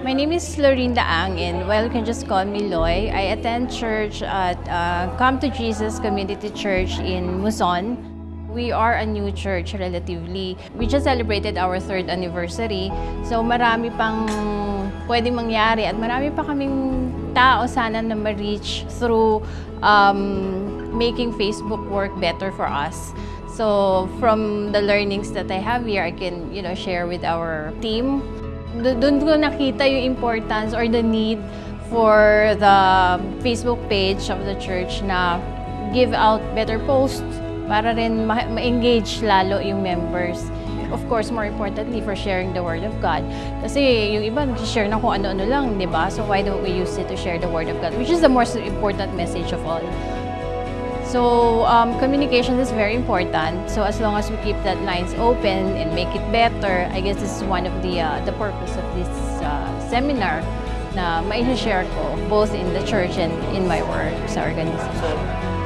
My name is Lorinda Ang and well, you can just call me Loy. I attend church at uh, Come to Jesus Community Church in Muson. We are a new church relatively. We just celebrated our third anniversary. So marami pang pwedeng mangyari at marami pa kaming tao sana na ma-reach through um, making Facebook work better for us. So from the learnings that I have here, I can you know share with our team. Do- Doon ko nakita yung importance or the need for the Facebook page of the church na give out better posts para rin ma- ma-engage lalo yung members. Of course, more importantly, for sharing the Word of God. Kasi yung iba, nag-share na kung ano-ano lang, di ba? So why don't we use it to share the Word of God? Which is the most important message of all. So um, communication is very important. So as long as we keep that lines open and make it better, I guess this is one of the uh, the purpose of this uh, seminar na mai-share ko both in the church and in my work sa organization.